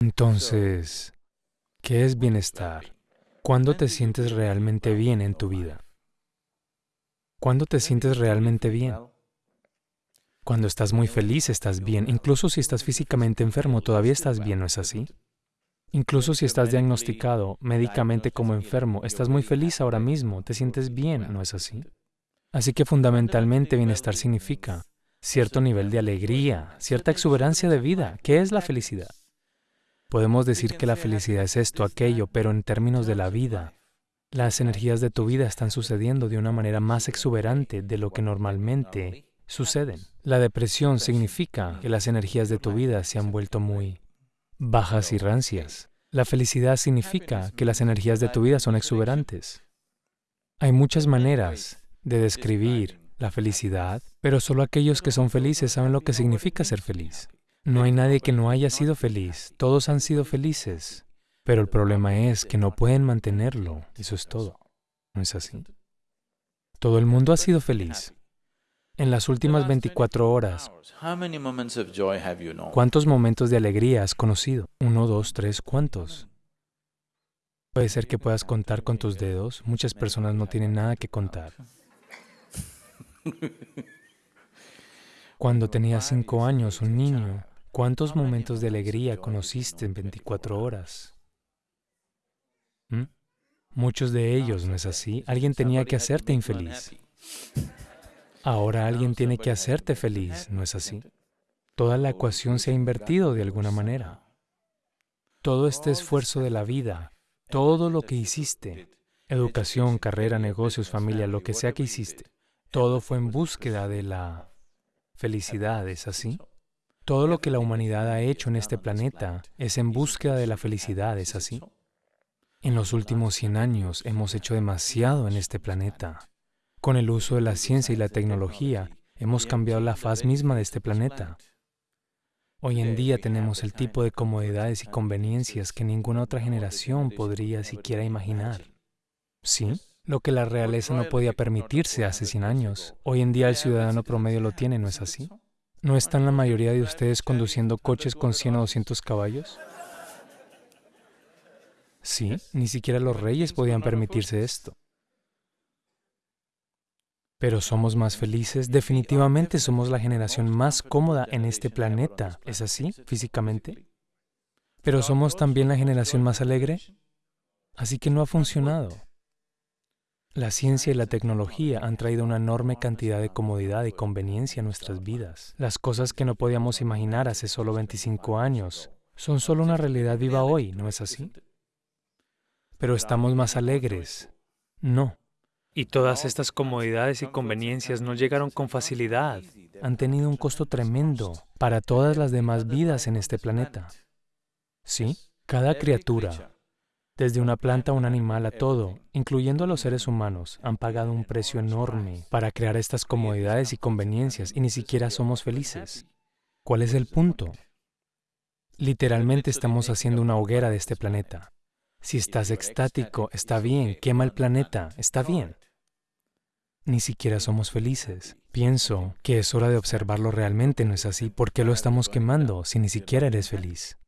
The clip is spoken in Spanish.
Entonces, ¿qué es bienestar? ¿Cuándo te sientes realmente bien en tu vida? ¿Cuándo te sientes realmente bien? Cuando estás muy feliz, estás bien. Incluso si estás físicamente enfermo, todavía estás bien, ¿no es así? Incluso si estás diagnosticado médicamente como enfermo, estás muy feliz ahora mismo, te sientes bien, ¿no es así? Así que fundamentalmente bienestar significa cierto nivel de alegría, cierta exuberancia de vida. ¿Qué es la felicidad? Podemos decir que la felicidad es esto, aquello, pero en términos de la vida, las energías de tu vida están sucediendo de una manera más exuberante de lo que normalmente suceden. La depresión significa que las energías de tu vida se han vuelto muy bajas y rancias. La felicidad significa que las energías de tu vida son exuberantes. Hay muchas maneras de describir la felicidad, pero solo aquellos que son felices saben lo que significa ser feliz. No hay nadie que no haya sido feliz, todos han sido felices, pero el problema es que no pueden mantenerlo, eso es todo. ¿No es así? Todo el mundo ha sido feliz, en las últimas 24 horas, ¿cuántos momentos de alegría has conocido? Uno, dos, tres, ¿cuántos? Puede ser que puedas contar con tus dedos. Muchas personas no tienen nada que contar. Cuando tenías cinco años, un niño, ¿cuántos momentos de alegría conociste en 24 horas? ¿Mm? Muchos de ellos, ¿no es así? Alguien tenía que hacerte infeliz. Ahora alguien tiene que hacerte feliz, ¿no es así? Toda la ecuación se ha invertido de alguna manera. Todo este esfuerzo de la vida, todo lo que hiciste, educación, carrera, negocios, familia, lo que sea que hiciste, todo fue en búsqueda de la felicidad, ¿es así? Todo lo que la humanidad ha hecho en este planeta es en búsqueda de la felicidad, ¿es así? En los últimos 100 años hemos hecho demasiado en este planeta. Con el uso de la ciencia y la tecnología, hemos cambiado la faz misma de este planeta. Hoy en día tenemos el tipo de comodidades y conveniencias que ninguna otra generación podría siquiera imaginar. ¿Sí? Lo que la realeza no podía permitirse hace 100 años, hoy en día el ciudadano promedio lo tiene, ¿no es así? ¿No están la mayoría de ustedes conduciendo coches con 100 o 200 caballos? Sí, ni siquiera los reyes podían permitirse esto. Pero somos más felices, definitivamente somos la generación más cómoda en este planeta. ¿Es así, físicamente? Pero somos también la generación más alegre. Así que no ha funcionado. La ciencia y la tecnología han traído una enorme cantidad de comodidad y conveniencia a nuestras vidas. Las cosas que no podíamos imaginar hace solo 25 años son solo una realidad viva hoy, ¿no es así? Pero estamos más alegres. No. Y todas estas comodidades y conveniencias no llegaron con facilidad. Han tenido un costo tremendo para todas las demás vidas en este planeta. ¿Sí? Cada criatura, desde una planta a un animal a todo, incluyendo a los seres humanos, han pagado un precio enorme para crear estas comodidades y conveniencias y ni siquiera somos felices. ¿Cuál es el punto? Literalmente estamos haciendo una hoguera de este planeta. Si estás extático, está bien, quema el planeta, está bien. Ni siquiera somos felices. Pienso que es hora de observarlo realmente, ¿no es así? ¿Por qué lo estamos quemando si ni siquiera eres feliz?